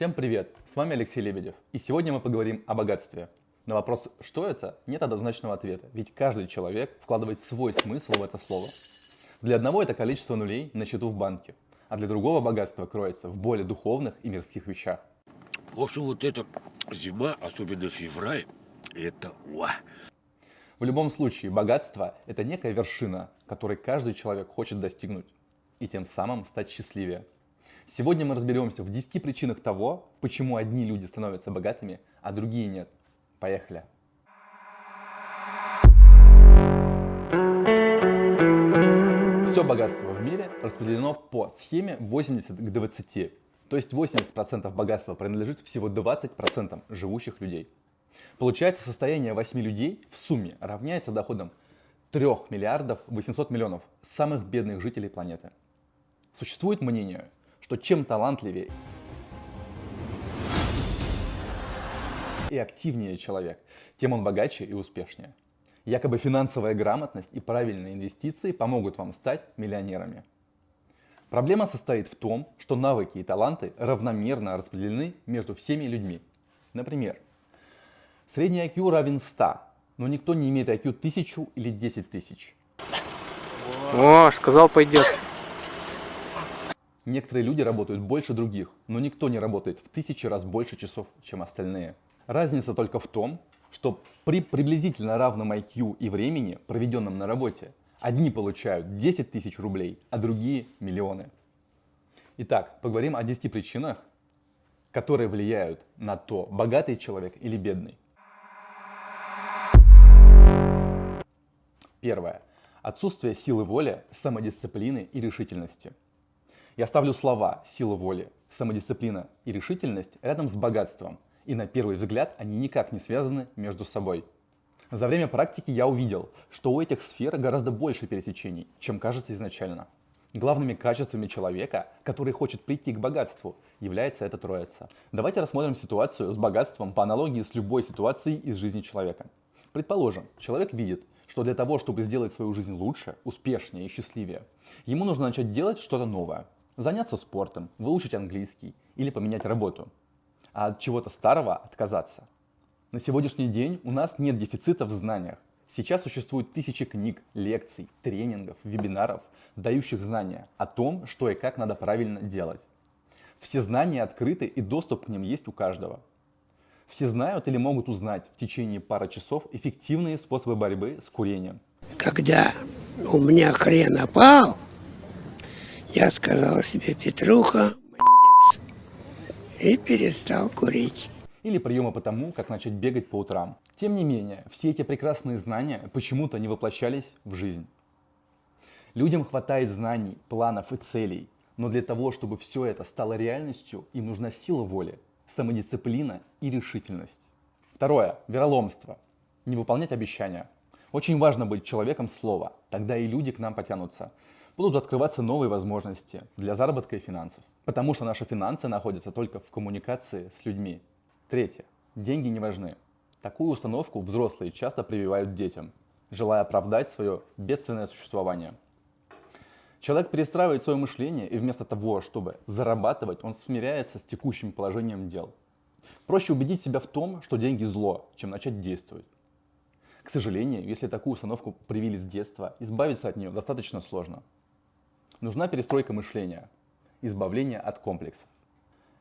Всем привет! С вами Алексей Лебедев. И сегодня мы поговорим о богатстве. На вопрос «что это?» нет однозначного ответа, ведь каждый человек вкладывает свой смысл в это слово. Для одного это количество нулей на счету в банке, а для другого богатство кроется в более духовных и мирских вещах. В общем, вот эта зима, особенно февраль, это уа. В любом случае, богатство – это некая вершина, которой каждый человек хочет достигнуть, и тем самым стать счастливее. Сегодня мы разберемся в 10 причинах того, почему одни люди становятся богатыми, а другие нет. Поехали! Все богатство в мире распределено по схеме 80 к 20. То есть 80% богатства принадлежит всего 20% живущих людей. Получается, состояние 8 людей в сумме равняется доходам 3 миллиардов 800 миллионов самых бедных жителей планеты. Существует мнение, что чем талантливее и активнее человек, тем он богаче и успешнее. Якобы финансовая грамотность и правильные инвестиции помогут вам стать миллионерами. Проблема состоит в том, что навыки и таланты равномерно распределены между всеми людьми. Например, средний IQ равен 100, но никто не имеет IQ 1000 или 10 тысяч. О, сказал пойдет. Некоторые люди работают больше других, но никто не работает в тысячи раз больше часов, чем остальные. Разница только в том, что при приблизительно равном IQ и времени, проведенном на работе, одни получают 10 тысяч рублей, а другие – миллионы. Итак, поговорим о 10 причинах, которые влияют на то, богатый человек или бедный. Первое. Отсутствие силы воли, самодисциплины и решительности. Я ставлю слова «сила воли», «самодисциплина» и «решительность» рядом с богатством, и на первый взгляд они никак не связаны между собой. За время практики я увидел, что у этих сфер гораздо больше пересечений, чем кажется изначально. Главными качествами человека, который хочет прийти к богатству, является эта троица. Давайте рассмотрим ситуацию с богатством по аналогии с любой ситуацией из жизни человека. Предположим, человек видит, что для того, чтобы сделать свою жизнь лучше, успешнее и счастливее, ему нужно начать делать что-то новое, заняться спортом, выучить английский или поменять работу, а от чего-то старого отказаться. На сегодняшний день у нас нет дефицита в знаниях. Сейчас существуют тысячи книг, лекций, тренингов, вебинаров, дающих знания о том, что и как надо правильно делать. Все знания открыты и доступ к ним есть у каждого. Все знают или могут узнать в течение пары часов эффективные способы борьбы с курением. Когда у меня хрен опал, я сказал себе, Петруха, молодец, и перестал курить. Или приемы по тому, как начать бегать по утрам. Тем не менее, все эти прекрасные знания почему-то не воплощались в жизнь. Людям хватает знаний, планов и целей, но для того, чтобы все это стало реальностью, им нужна сила воли, самодисциплина и решительность. Второе. Вероломство. Не выполнять обещания. Очень важно быть человеком слова, тогда и люди к нам потянутся будут открываться новые возможности для заработка и финансов. Потому что наши финансы находятся только в коммуникации с людьми. Третье. Деньги не важны. Такую установку взрослые часто прививают детям, желая оправдать свое бедственное существование. Человек перестраивает свое мышление, и вместо того, чтобы зарабатывать, он смиряется с текущим положением дел. Проще убедить себя в том, что деньги зло, чем начать действовать. К сожалению, если такую установку привили с детства, избавиться от нее достаточно сложно. Нужна перестройка мышления, избавление от комплексов.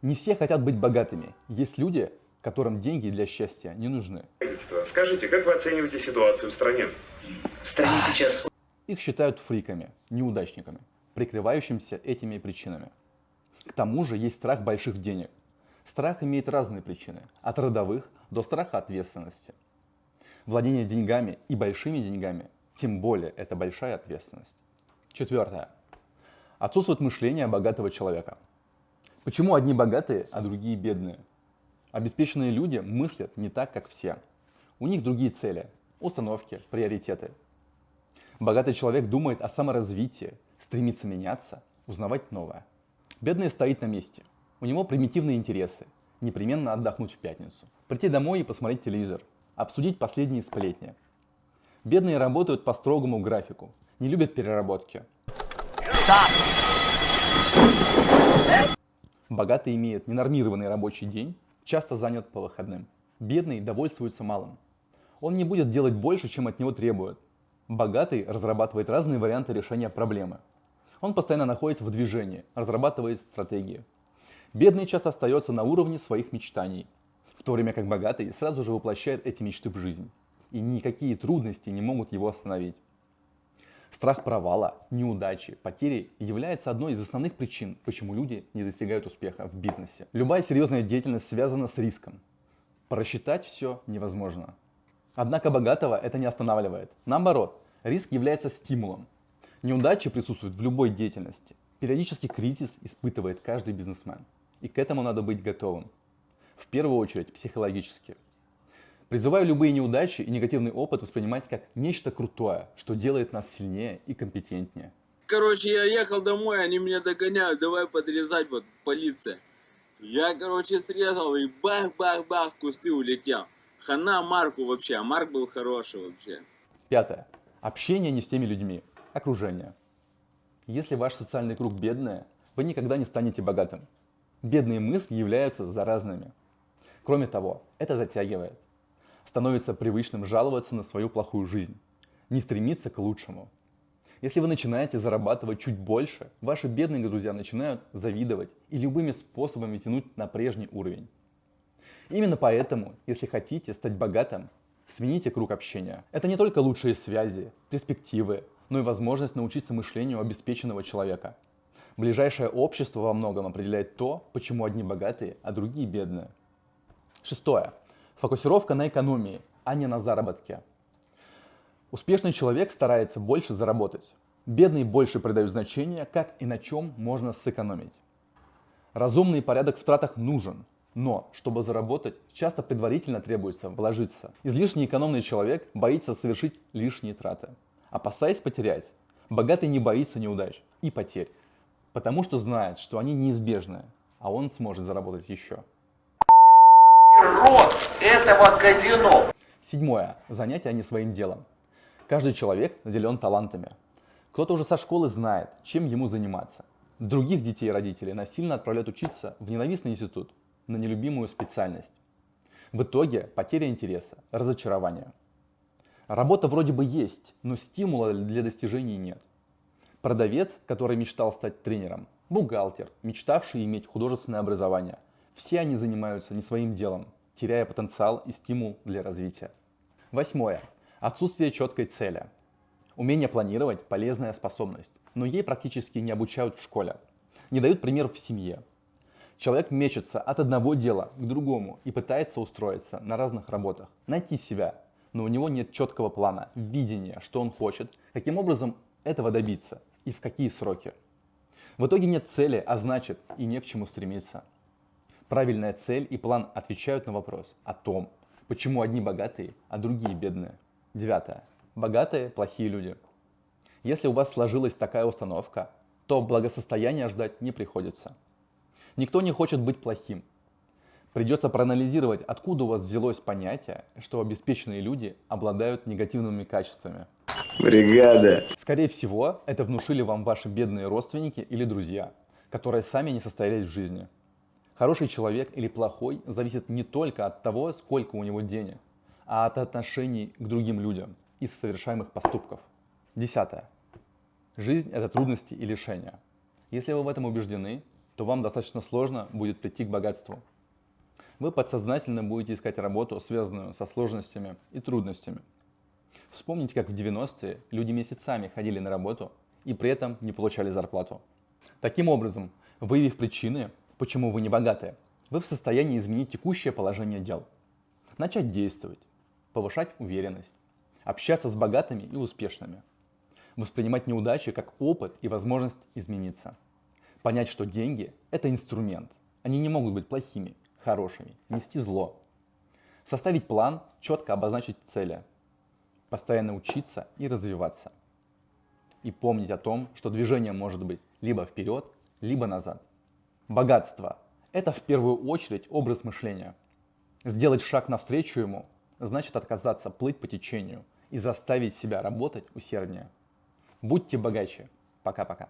Не все хотят быть богатыми. Есть люди, которым деньги для счастья не нужны. Скажите, как вы оцениваете ситуацию в стране? В стране сейчас... Их считают фриками, неудачниками, прикрывающимся этими причинами. К тому же есть страх больших денег. Страх имеет разные причины, от родовых до страха ответственности. Владение деньгами и большими деньгами, тем более это большая ответственность. Четвертое. Отсутствует мышление богатого человека. Почему одни богатые, а другие бедные? Обеспеченные люди мыслят не так, как все. У них другие цели, установки, приоритеты. Богатый человек думает о саморазвитии, стремится меняться, узнавать новое. Бедный стоит на месте. У него примитивные интересы. Непременно отдохнуть в пятницу. Прийти домой и посмотреть телевизор. Обсудить последние сплетни. Бедные работают по строгому графику. Не любят переработки. Богатый имеет ненормированный рабочий день, часто занят по выходным. Бедный довольствуется малым. Он не будет делать больше, чем от него требуют. Богатый разрабатывает разные варианты решения проблемы. Он постоянно находится в движении, разрабатывает стратегии. Бедный часто остается на уровне своих мечтаний, в то время как богатый сразу же воплощает эти мечты в жизнь. И никакие трудности не могут его остановить. Страх провала, неудачи, потери является одной из основных причин, почему люди не достигают успеха в бизнесе. Любая серьезная деятельность связана с риском. Просчитать все невозможно. Однако богатого это не останавливает. Наоборот, риск является стимулом. Неудачи присутствуют в любой деятельности. Периодически кризис испытывает каждый бизнесмен. И к этому надо быть готовым. В первую очередь психологически. Призываю любые неудачи и негативный опыт воспринимать как нечто крутое, что делает нас сильнее и компетентнее. Короче, я ехал домой, они меня догоняют, давай подрезать, вот, полиция. Я, короче, срезал и бах-бах-бах, в кусты улетел. Хана Марку вообще, а Марк был хороший вообще. Пятое. Общение не с теми людьми. Окружение. Если ваш социальный круг бедный, вы никогда не станете богатым. Бедные мысли являются заразными. Кроме того, это затягивает. Становится привычным жаловаться на свою плохую жизнь, не стремиться к лучшему. Если вы начинаете зарабатывать чуть больше, ваши бедные друзья начинают завидовать и любыми способами тянуть на прежний уровень. Именно поэтому, если хотите стать богатым, смените круг общения. Это не только лучшие связи, перспективы, но и возможность научиться мышлению обеспеченного человека. Ближайшее общество во многом определяет то, почему одни богатые, а другие бедные. Шестое. Фокусировка на экономии, а не на заработке. Успешный человек старается больше заработать. Бедные больше придают значение, как и на чем можно сэкономить. Разумный порядок в тратах нужен, но, чтобы заработать, часто предварительно требуется вложиться. Излишне экономный человек боится совершить лишние траты. Опасаясь потерять, богатый не боится неудач и потерь, потому что знает, что они неизбежны, а он сможет заработать еще. Рот этого казино. Седьмое. Занятие не своим делом. Каждый человек наделен талантами. Кто-то уже со школы знает, чем ему заниматься. Других детей и родителей насильно отправляют учиться в ненавистный институт, на нелюбимую специальность. В итоге потеря интереса, разочарование. Работа вроде бы есть, но стимула для достижений нет. Продавец, который мечтал стать тренером, бухгалтер, мечтавший иметь художественное образование. Все они занимаются не своим делом, теряя потенциал и стимул для развития. Восьмое. Отсутствие четкой цели. Умение планировать – полезная способность, но ей практически не обучают в школе. Не дают пример в семье. Человек мечется от одного дела к другому и пытается устроиться на разных работах, найти себя, но у него нет четкого плана, видения, что он хочет, каким образом этого добиться и в какие сроки. В итоге нет цели, а значит и не к чему стремиться. Правильная цель и план отвечают на вопрос о том, почему одни богатые, а другие бедные. Девятое. Богатые – плохие люди. Если у вас сложилась такая установка, то благосостояния ждать не приходится. Никто не хочет быть плохим. Придется проанализировать, откуда у вас взялось понятие, что обеспеченные люди обладают негативными качествами. Бригада. Скорее всего, это внушили вам ваши бедные родственники или друзья, которые сами не состоялись в жизни. Хороший человек или плохой зависит не только от того, сколько у него денег, а от отношений к другим людям и совершаемых поступков. Десятое. Жизнь – это трудности и лишения. Если вы в этом убеждены, то вам достаточно сложно будет прийти к богатству. Вы подсознательно будете искать работу, связанную со сложностями и трудностями. Вспомните, как в 90-е люди месяцами ходили на работу и при этом не получали зарплату. Таким образом, выявив причины, почему вы не богатые, вы в состоянии изменить текущее положение дел. Начать действовать, повышать уверенность, общаться с богатыми и успешными, воспринимать неудачи как опыт и возможность измениться. Понять, что деньги – это инструмент. Они не могут быть плохими, хорошими, нести зло. Составить план, четко обозначить цели. Постоянно учиться и развиваться. И помнить о том, что движение может быть либо вперед, либо назад. Богатство – это в первую очередь образ мышления. Сделать шаг навстречу ему – значит отказаться плыть по течению и заставить себя работать усерднее. Будьте богаче. Пока-пока.